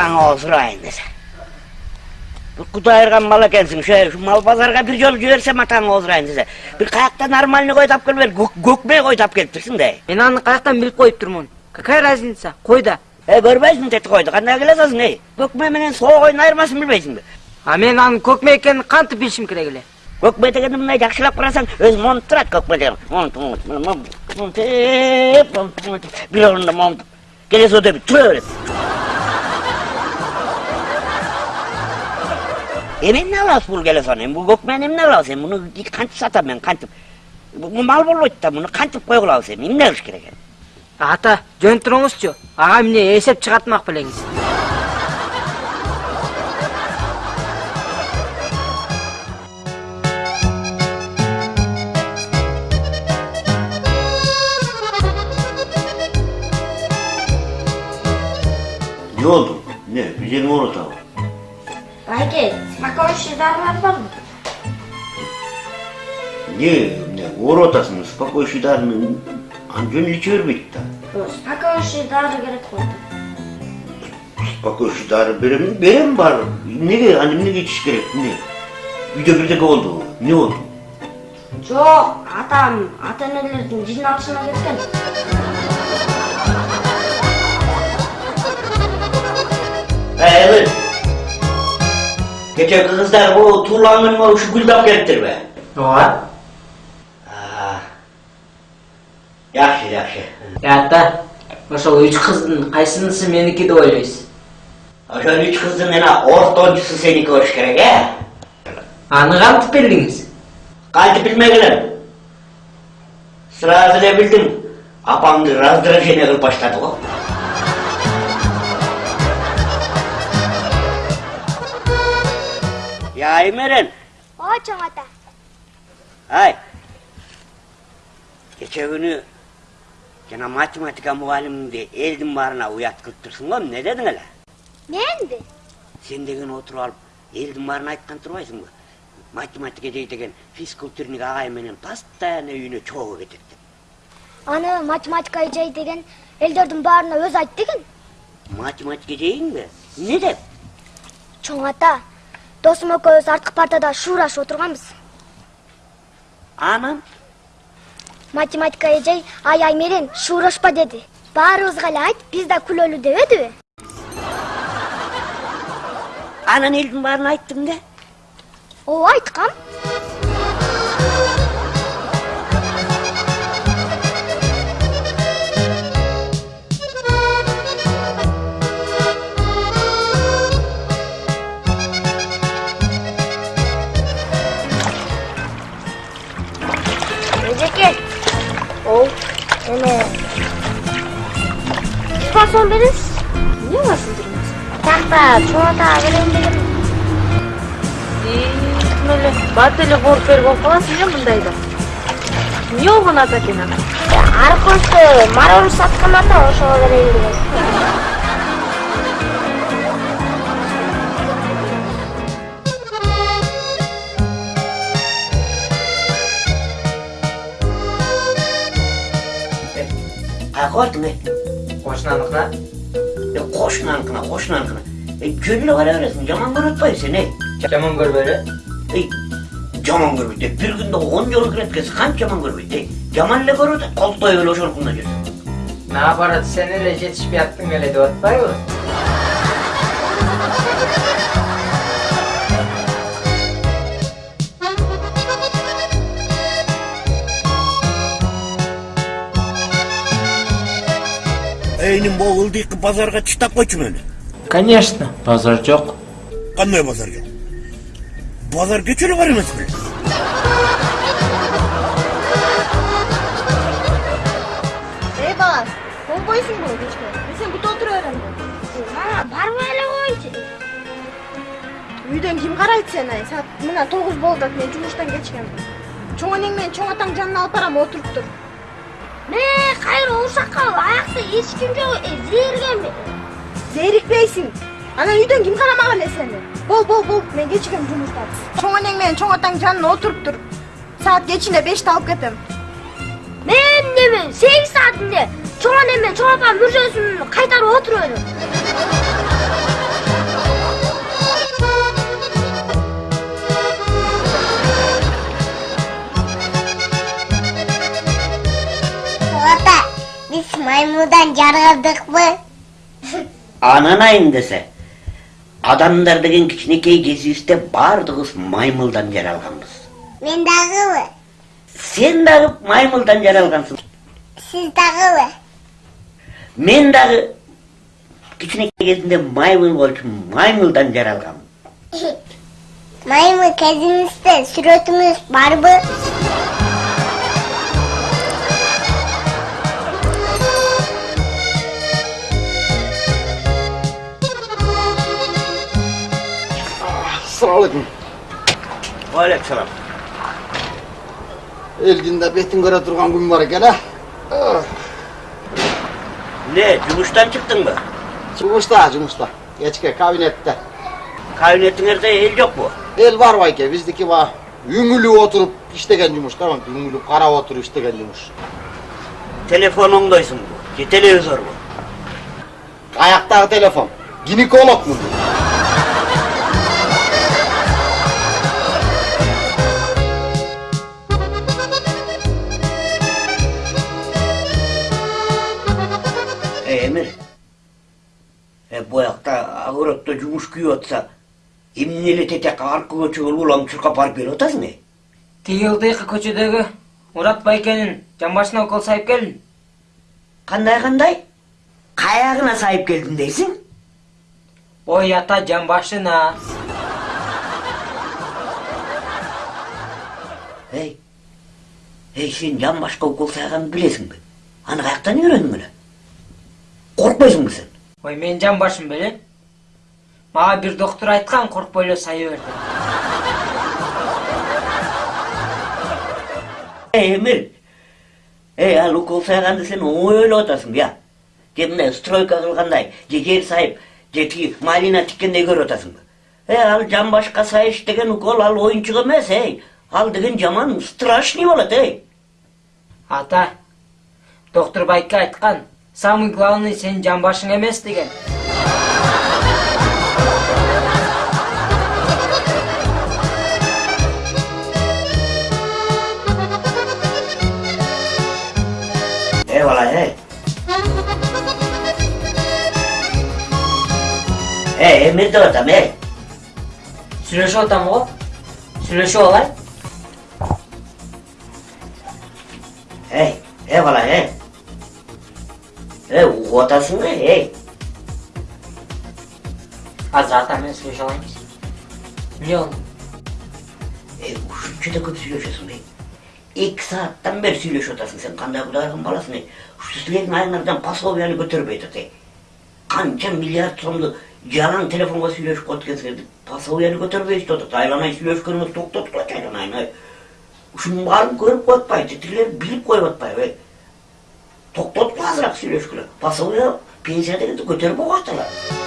матаңа сурайын десе бир кудай айырган мал экенсиң ошо мал базарга бир жолу жиберсе матаңа отурайын десе бир каякта нормальный кой таап келбей көкмей кой таап келиптирсиң да мен аны каяктан билип коюп турмун какая разница койда э көрбөйсүң тети койду кандай келе атасың эй көкмө менен соо койдун айырмасын билбейсиңби а мен анын көкмө экенин кантип билишим керек эле көкмө дегенди мындай жакшылап карасаң өзү монтуп турат көкмө деген монтип бир орунда монтуп келесі өтіп тұра береді эмне алабыз бул келесону эми бул көкмени эмне кылабыз эми муну кантип сатам мен кантип бул мал болбойт да муну кантип койгулабыз эми эмне кылыш керек эми ата жөн туруңузчу ага эмне эсеп чыгартмак белеңиз Ne oldu? Ne? Bir yerini unutalım. Ake, спокойшийлар барбы? Не, не, оротасың, спокойшийдарын анжөн иче бербейт да. Спокойшийлар керек болду. Спокойшийдары берем, берем бар. Неге, аны эмнеге ичиш керек? Не? Үйдө бирдеке болду. Не болду? Жок, атам ата энелердин жыйналышына кеткен. Evet. Gece kızlar bu tuğlanın mı şu güldap geliptir be. ооба Aa. Yaxşı, yaxşı. ата ошол үч кыздын кайсынысы меники деп ойлойсуз Ошо üç kızın ena ortoncusu seniki olmuş gerek he? аны кантип билдиңиз Kantip bilmegiler. Sırası ne bildim. Apamdı razdırıcı kılıp başladı o. Ya Emeren, Оо, чоң ата. ay. Geçen günü жана математика мұғаліміңді елдің барына ұят қылып тұрсың ғой не дедің әлі Менби? сен деген отырып алып елдің барына айтқан тұрбайсың ба математика дейді деген физкультурник ағай менен постоянно үйіне чогуу кетет деп Аны математика эжей деген элдердин баарына өзү айт деген. математика дейін бе не деп Чоң ата, досум экөөбүз арткы партада шуурашып отурганбыз. анан Математика эжей ай ай менен шуурашпа деди. Баарыбызга эле айт, биз да күлөлү дебедиби? анан елдің барына айттың да Ооба айткам. Спасон бересиз? Не басып жүрмүз? Такта чоңата берем деген. Ким эле бат эле кооп берип алып каласың э мындайда. Эмне болгон ата экен ана? Аркөстө марор саткан ата ошого берейин деген. каяка бардың ей кошунаныкына Е, кошунаныкына кошунаныкына Е, жөн эле бара бересиң жаман көрүп атпайбы сен ей жаман көрбөй эле ей жаман көрбөйт ей бир күндө он жолу экенсиң канча жаман көрбөйт ей жаман эле көрүп атат колтоюп эле ошонукунда жүрсүң наоборот сен эле жетишпей аттың эле деп атпайбы могул ылдыйкы базарга чыштап койчу мени конечно базар жок кандай базар жок базар эле бар эмес беле Эй бала, болбойсуңбу кечке? Мен сени күтүп отура берем. Мама, барбай эле. Үйдөн ким карайт сени? Саат мына 9 болду, мен жумуштан кечкем. Чоң энең менен чоң атаң жанына алып барам, отуруп тур. Ушакка аякта эч ким жок, э, зээргенби? Зерикпейсиң. Анан үйдөн ким карамак эле сени? Бол, бол, бол, мен кечкем жумуштан. Чоң энең менен чоң атаң жанына отуруп тур. Саат кечинде 5те алып кетем. Мен неме, 8 саатында чоң эне менен чоң апам мүрзөсүн кайтарып отуруп маймылдан жаралдыкпы анан айын десе адамдар деген кичинекей кезибизде баардыгыбыз маймылдан жаралганбыз мен дагыбы сен дагы маймылдан жаралгансың сиз дагыбы мен дагы кичинекей кезимде маймыл болчу маймылдан жаралгам маймыл кезиңизде сүрөтүңүз барбы Selamünaleyküm. Aleykümselam. Elginde betin göre durgan gün var gene. Ah. Ne, cumuştan çıktın mı? Cumuşta, cumuşta. Geçke, kabinette. Kabinetinizde el yok mu? El var vayke, bizdeki var. Üngülü oturup iştegen cumuş, tamam. Üngülü kara oturup iştegen cumuş. Telefonundaysın bu. Ki televizör bu. Ayaktaki telefon. Ginekolog mu? Ağırıkta cumuş kүйіп атса, эмнеле тете аркы көчөгө улам чуркап барып келип атасың тиги ылдыйкы көчөдөгү мурат байкенин жамбашына укол сайып келдим кандай кандай каягына сайып келдим дейсиң ой ата жамбашына эй эй сен жамбашка укол сайганды билесиңби аны каяктан үйрөндүң эле коркпойсуңбу сен ой мен жамбашым белем мага бир доктур айткан коркпой эле сая бер. Деп эй эмир эй ал укол сайганды сен оңой ойлоп атасың я же мындай стройка кылгандай же жер сайып же тиги малина тиккендей көрүп атасыңбы эй ал жамбашка сайыш деген укол ал оюнчук эмес эй. Ал деген жаман страшный болот эй. Ата доктур байке айткан самый главный сенин жамбашың эмес деген. Эй бала эй эй эмир деп атам эй сүйлөшүп атам го сүйлөшүп алайын эй эй бала эй эй угуп атасыңбы эй. Азыр ата менен сүйлөшө алайынбыз эмне болду? Эй ушунча да көп сүйлөшөсүң эй эки сааттан бери сүйлөшүп атасың сен. Кандай кудайдын баласың эй ушу силердин айыңардан пособияны көтөрбөй атат эй канча миллиард сомду жалаң телефонго сүйлөшүп коет экенсиңер пособияны көтөрбөй иштеп атат. Айланай сүйлөшкөнүңүздү токтоткулачы айланайын ай. Ушунун баарын көрүп коюп атпайбы тигилер билип коюп атпайбы эй токтоткула азыраак сүйлөшкүлө пособия пенсия дегенди көтөрүп коюп аталар